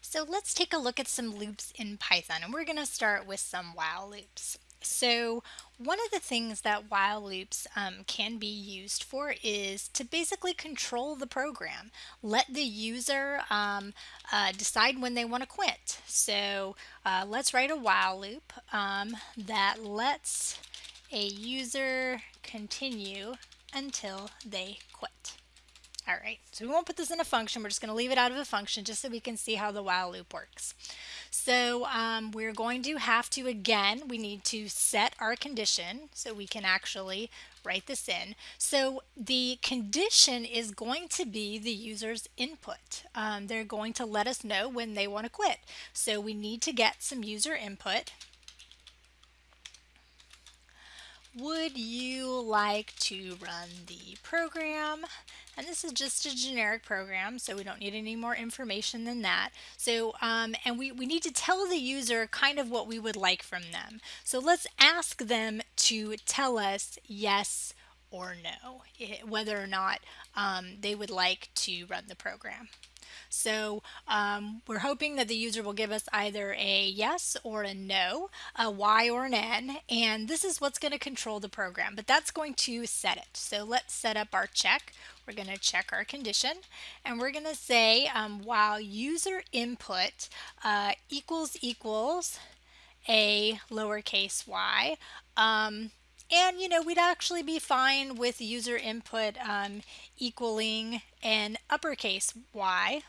So let's take a look at some loops in Python and we're going to start with some while loops. So one of the things that while loops um, can be used for is to basically control the program. Let the user um, uh, decide when they want to quit. So uh, let's write a while loop um, that lets a user continue until they quit. All right, so we won't put this in a function. We're just going to leave it out of a function just so we can see how the while loop works. So um, we're going to have to, again, we need to set our condition so we can actually write this in. So the condition is going to be the user's input. Um, they're going to let us know when they want to quit. So we need to get some user input. Would you like to run the program? And this is just a generic program, so we don't need any more information than that. So, um, and we, we need to tell the user kind of what we would like from them. So let's ask them to tell us yes or no, whether or not um, they would like to run the program. So um, we're hoping that the user will give us either a yes or a no, a Y or an N, and this is what's going to control the program, but that's going to set it. So let's set up our check. We're going to check our condition, and we're going to say um, while user input uh, equals equals a lowercase y, um, and you know, we'd actually be fine with user input um, equaling an uppercase y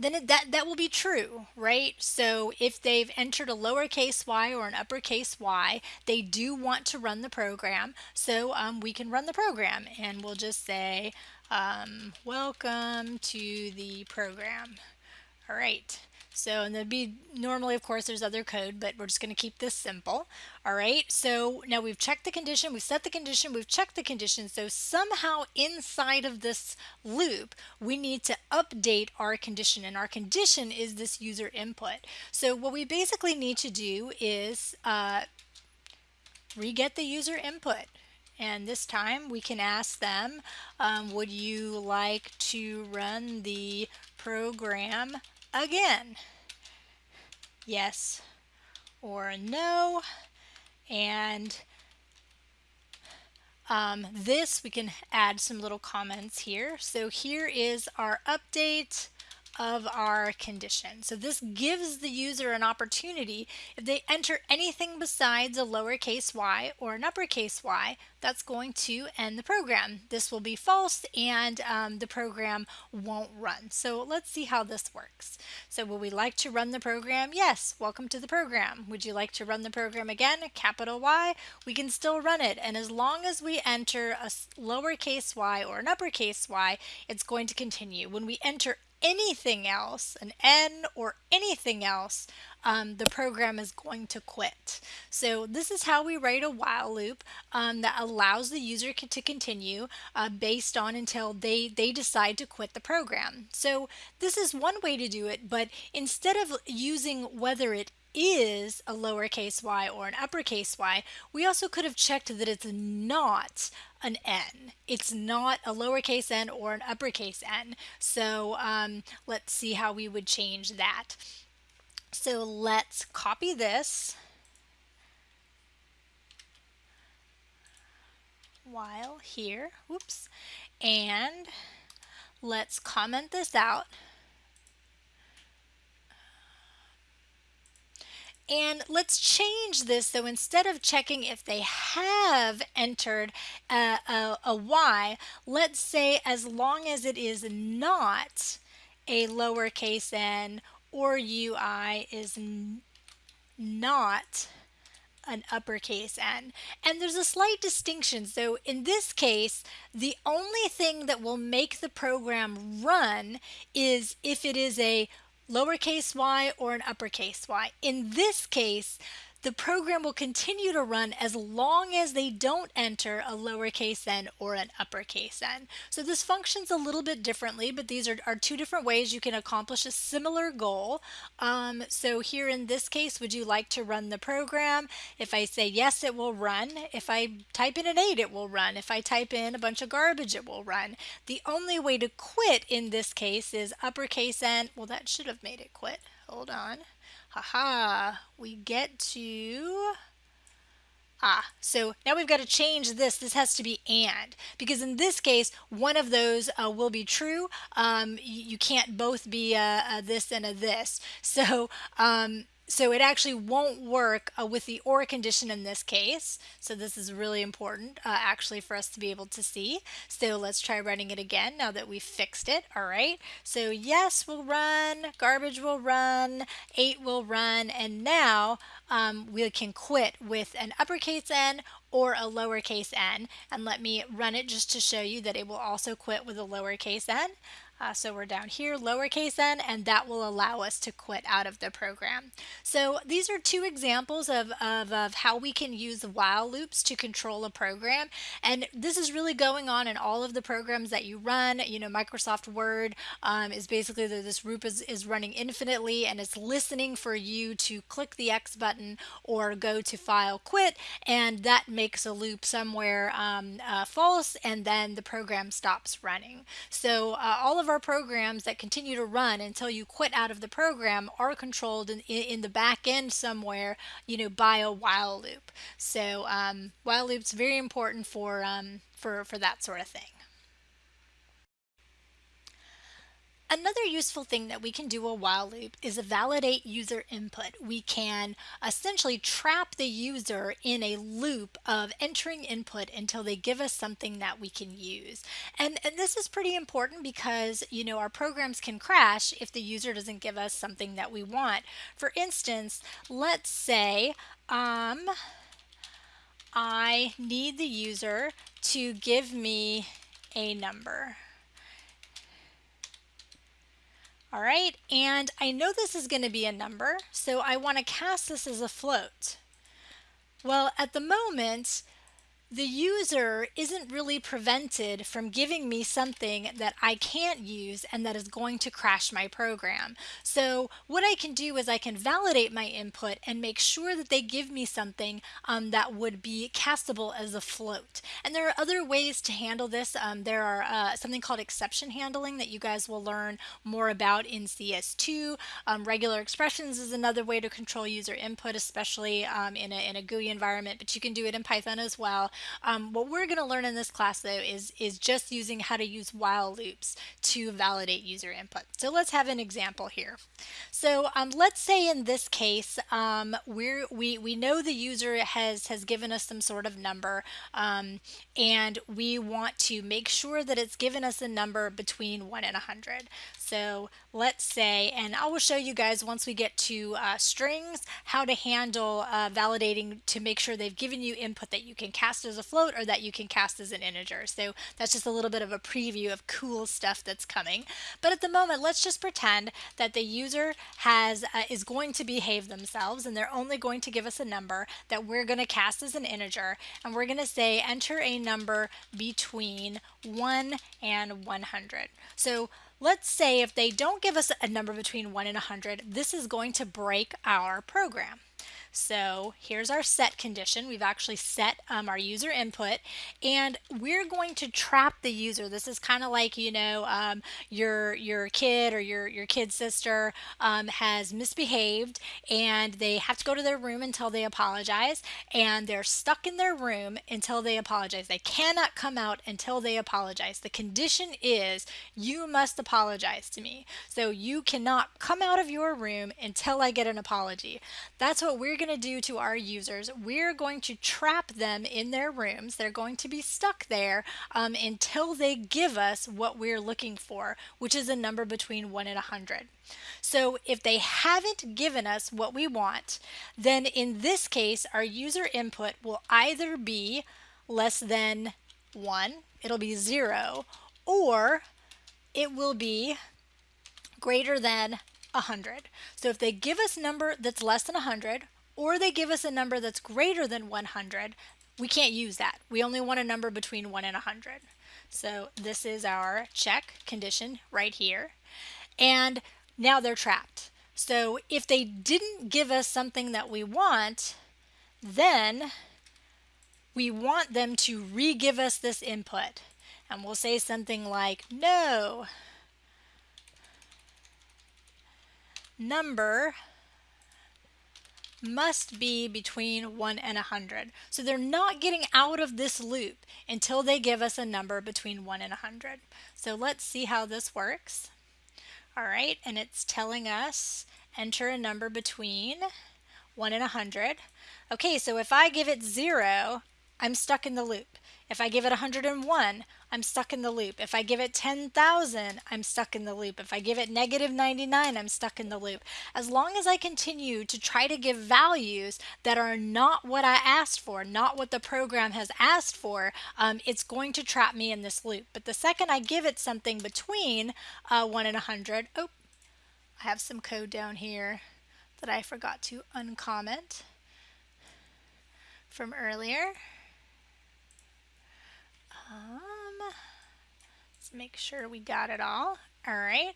then it, that, that will be true, right? So if they've entered a lowercase y or an uppercase y, they do want to run the program. So um, we can run the program and we'll just say, um, welcome to the program. All right. So, and there'd be normally, of course, there's other code, but we're just going to keep this simple. All right. So now we've checked the condition, we've set the condition, we've checked the condition. So somehow inside of this loop, we need to update our condition, and our condition is this user input. So what we basically need to do is uh, re-get the user input. And this time we can ask them, um, would you like to run the program again. Yes or no. And um, this, we can add some little comments here. So here is our update of our condition. So this gives the user an opportunity if they enter anything besides a lowercase y or an uppercase y, that's going to end the program. This will be false and um, the program won't run. So let's see how this works. So would we like to run the program? Yes, welcome to the program. Would you like to run the program again? Capital Y, we can still run it. And as long as we enter a lowercase y or an uppercase y, it's going to continue. When we enter anything else, an N or anything else, um, the program is going to quit. So this is how we write a while loop um, that allows the user to continue uh, based on until they, they decide to quit the program. So this is one way to do it, but instead of using whether it is a lowercase y or an uppercase y, we also could have checked that it's not an n. It's not a lowercase n or an uppercase n. So um, let's see how we would change that. So let's copy this while here, whoops, and let's comment this out. And let's change this so instead of checking if they have entered a, a, a Y, let's say as long as it is not a lowercase n or UI is not an uppercase N. And there's a slight distinction. So in this case, the only thing that will make the program run is if it is a lowercase y or an uppercase y. In this case, the program will continue to run as long as they don't enter a lowercase n or an uppercase n. So this functions a little bit differently, but these are, are two different ways you can accomplish a similar goal. Um, so here in this case, would you like to run the program? If I say yes, it will run. If I type in an 8, it will run. If I type in a bunch of garbage, it will run. The only way to quit in this case is uppercase n. Well, that should have made it quit. Hold on. Haha, we get to, ah, so now we've got to change this. This has to be and, because in this case, one of those uh, will be true. Um, you, can't both be a, a, this and a this. So um, so it actually won't work uh, with the OR condition in this case. So this is really important uh, actually for us to be able to see. So let's try running it again now that we've fixed it. All right. So yes will run, garbage will run, 8 will run, and now um, we can quit with an uppercase N or a lowercase n. And let me run it just to show you that it will also quit with a lowercase n. Uh, so we're down here, lowercase n, and that will allow us to quit out of the program. So these are two examples of, of, of, how we can use while loops to control a program. And this is really going on in all of the programs that you run. You know, Microsoft Word um, is basically the, this loop is, is running infinitely and it's listening for you to click the X button or go to file quit and that makes a loop somewhere um, uh, false and then the program stops running. So uh, all of our programs that continue to run until you quit out of the program are controlled in, in the back end somewhere, you know, by a while loop. So um, while loop's very important for, um, for, for that sort of thing. Another useful thing that we can do a while loop is validate user input. We can essentially trap the user in a loop of entering input until they give us something that we can use. And, and this is pretty important because, you know, our programs can crash if the user doesn't give us something that we want. For instance, let's say um, I need the user to give me a number. All right, and I know this is going to be a number, so I want to cast this as a float. Well, at the moment, the user isn't really prevented from giving me something that I can't use and that is going to crash my program. So what I can do is I can validate my input and make sure that they give me something um, that would be castable as a float. And there are other ways to handle this. Um, there are uh, something called exception handling that you guys will learn more about in CS2. Um, regular expressions is another way to control user input, especially um, in, a, in a GUI environment, but you can do it in Python as well. Um, what we're going to learn in this class though is, is just using how to use while loops to validate user input. So let's have an example here. So um, let's say in this case um, we're, we, we know the user has, has given us some sort of number um, and we want to make sure that it's given us a number between 1 and 100. So let's say, and I will show you guys once we get to uh, strings, how to handle uh, validating to make sure they've given you input that you can cast as a float or that you can cast as an integer. So that's just a little bit of a preview of cool stuff that's coming. But at the moment, let's just pretend that the user has uh, is going to behave themselves and they're only going to give us a number that we're going to cast as an integer. And we're going to say enter a number between 1 and 100. So Let's say if they don't give us a number between 1 and 100, this is going to break our program. So here's our set condition. We've actually set um, our user input and we're going to trap the user. This is kind of like, you know, um, your, your kid or your, your kid's sister um, has misbehaved and they have to go to their room until they apologize and they're stuck in their room until they apologize. They cannot come out until they apologize. The condition is you must apologize to me. So you cannot come out of your room until I get an apology. That's what we're going to do to our users, we're going to trap them in their rooms. They're going to be stuck there um, until they give us what we're looking for, which is a number between 1 and 100. So if they haven't given us what we want, then in this case, our user input will either be less than 1, it'll be 0, or it will be greater than 100. So if they give us a number that's less than 100 or they give us a number that's greater than 100, we can't use that. We only want a number between 1 and 100. So this is our check condition right here. And now they're trapped. So if they didn't give us something that we want, then we want them to re-give us this input. And we'll say something like, no, number must be between 1 and 100. So they're not getting out of this loop until they give us a number between 1 and 100. So let's see how this works. All right, and it's telling us enter a number between 1 and 100. Okay, so if I give it 0, I'm stuck in the loop. If I give it 101, I'm stuck in the loop. If I give it 10,000, I'm stuck in the loop. If I give it negative 99, I'm stuck in the loop. As long as I continue to try to give values that are not what I asked for, not what the program has asked for, um, it's going to trap me in this loop. But the second I give it something between uh, 1 and 100, oh, I have some code down here that I forgot to uncomment from earlier. Make sure we got it all. All right.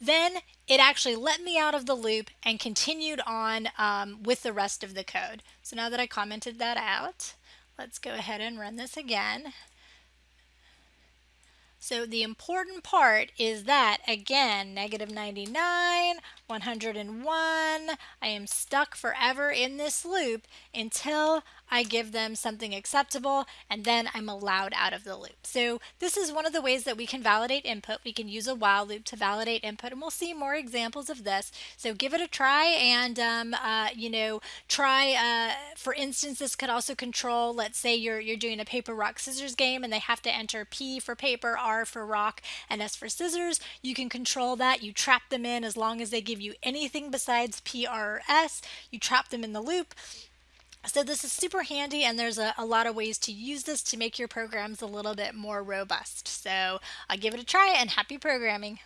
Then it actually let me out of the loop and continued on um, with the rest of the code. So now that I commented that out, let's go ahead and run this again. So the important part is that, again, negative 99, 101, I am stuck forever in this loop until I give them something acceptable and then I'm allowed out of the loop. So this is one of the ways that we can validate input. We can use a while loop to validate input and we'll see more examples of this. So give it a try and um, uh, you know try uh, for instance this could also control let's say you're you're doing a paper rock scissors game and they have to enter P for paper, R for rock and S for scissors. You can control that. You trap them in as long as they give you anything besides P, R, or S. You trap them in the loop. So this is super handy and there's a, a, lot of ways to use this to make your programs a little bit more robust. So I'll give it a try and happy programming.